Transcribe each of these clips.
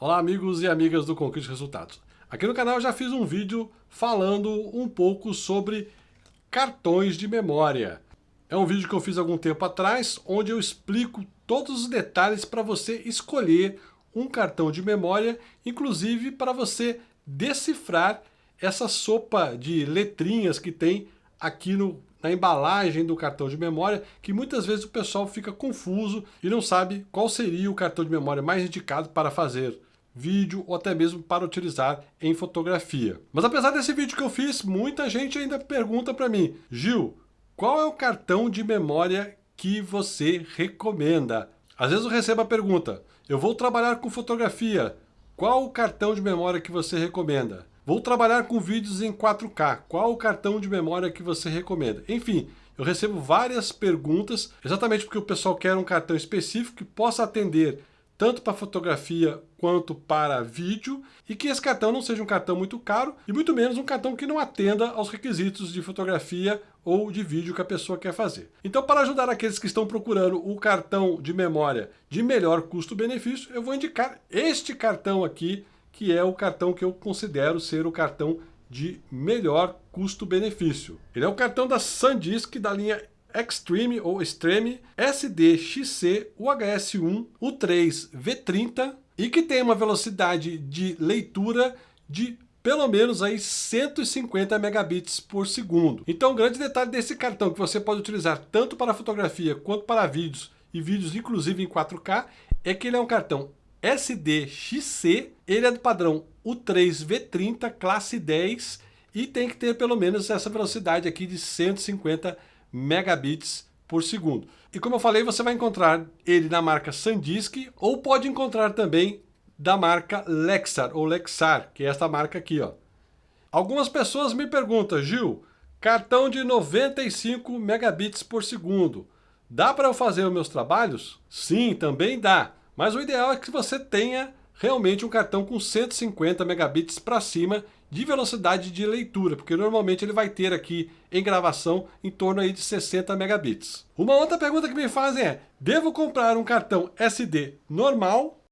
Olá amigos e amigas do Conquiste Resultados. Aqui no canal eu já fiz um vídeo falando um pouco sobre cartões de memória. É um vídeo que eu fiz algum tempo atrás, onde eu explico todos os detalhes para você escolher um cartão de memória, inclusive para você decifrar essa sopa de letrinhas que tem aqui no na embalagem do cartão de memória, que muitas vezes o pessoal fica confuso e não sabe qual seria o cartão de memória mais indicado para fazer vídeo ou até mesmo para utilizar em fotografia. Mas apesar desse vídeo que eu fiz, muita gente ainda pergunta para mim, Gil, qual é o cartão de memória que você recomenda? Às vezes eu recebo a pergunta, eu vou trabalhar com fotografia, qual o cartão de memória que você recomenda? Vou trabalhar com vídeos em 4K. Qual o cartão de memória que você recomenda? Enfim, eu recebo várias perguntas, exatamente porque o pessoal quer um cartão específico que possa atender tanto para fotografia quanto para vídeo, e que esse cartão não seja um cartão muito caro, e muito menos um cartão que não atenda aos requisitos de fotografia ou de vídeo que a pessoa quer fazer. Então, para ajudar aqueles que estão procurando o cartão de memória de melhor custo-benefício, eu vou indicar este cartão aqui, que é o cartão que eu considero ser o cartão de melhor custo-benefício. Ele é o cartão da SanDisk da linha Extreme ou Extreme SDXC UHS1 U3 V30 e que tem uma velocidade de leitura de pelo menos aí 150 megabits por segundo. Então, o grande detalhe desse cartão que você pode utilizar tanto para fotografia quanto para vídeos e vídeos inclusive em 4K é que ele é um cartão SDXC, ele é do padrão U3V30 classe 10 e tem que ter pelo menos essa velocidade aqui de 150 megabits por segundo. E como eu falei, você vai encontrar ele na marca SanDisk ou pode encontrar também da marca Lexar ou Lexar, que é esta marca aqui. Ó. Algumas pessoas me perguntam, Gil, cartão de 95 megabits por segundo, dá para eu fazer os meus trabalhos? Sim, também dá. Mas o ideal é que você tenha realmente um cartão com 150 megabits para cima de velocidade de leitura, porque normalmente ele vai ter aqui em gravação em torno aí de 60 megabits. Uma outra pergunta que me fazem é, devo comprar um cartão SD normal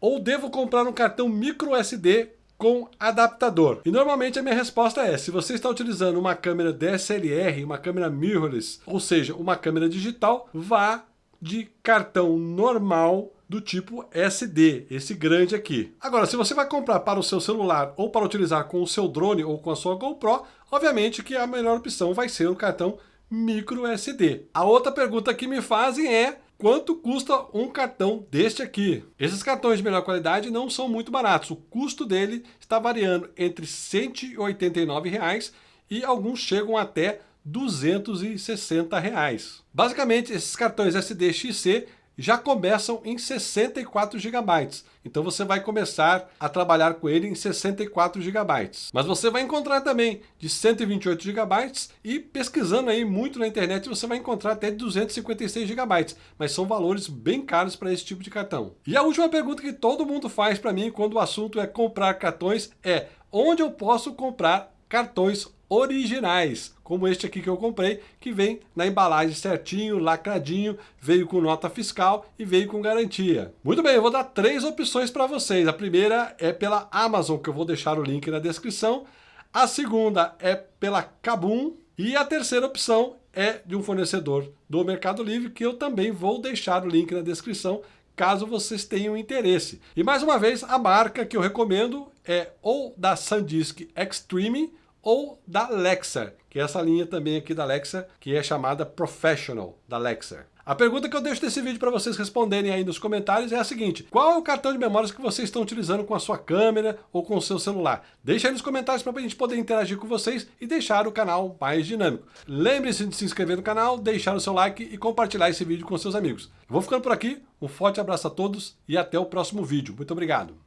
ou devo comprar um cartão micro SD com adaptador? E normalmente a minha resposta é, se você está utilizando uma câmera DSLR, uma câmera mirrorless, ou seja, uma câmera digital, vá de cartão normal do tipo SD, esse grande aqui. Agora, se você vai comprar para o seu celular ou para utilizar com o seu drone ou com a sua GoPro, obviamente que a melhor opção vai ser o cartão micro SD. A outra pergunta que me fazem é quanto custa um cartão deste aqui? Esses cartões de melhor qualidade não são muito baratos. O custo dele está variando entre 189 reais e alguns chegam até 260 reais. Basicamente, esses cartões SDXC já começam em 64 GB. Então você vai começar a trabalhar com ele em 64 GB. Mas você vai encontrar também de 128 GB e pesquisando aí muito na internet você vai encontrar até 256 GB. Mas são valores bem caros para esse tipo de cartão. E a última pergunta que todo mundo faz para mim quando o assunto é comprar cartões é onde eu posso comprar cartões originais, como este aqui que eu comprei, que vem na embalagem certinho, lacradinho, veio com nota fiscal e veio com garantia. Muito bem, eu vou dar três opções para vocês. A primeira é pela Amazon, que eu vou deixar o link na descrição. A segunda é pela Kabum. E a terceira opção é de um fornecedor do Mercado Livre, que eu também vou deixar o link na descrição, caso vocês tenham interesse. E mais uma vez, a marca que eu recomendo é ou da SanDisk Extreme, ou da Lexar, que é essa linha também aqui da Lexar, que é chamada Professional da Lexar. A pergunta que eu deixo nesse vídeo para vocês responderem aí nos comentários é a seguinte, qual é o cartão de memórias que vocês estão utilizando com a sua câmera ou com o seu celular? Deixa aí nos comentários para a gente poder interagir com vocês e deixar o canal mais dinâmico. Lembre-se de se inscrever no canal, deixar o seu like e compartilhar esse vídeo com seus amigos. Eu vou ficando por aqui, um forte abraço a todos e até o próximo vídeo. Muito obrigado!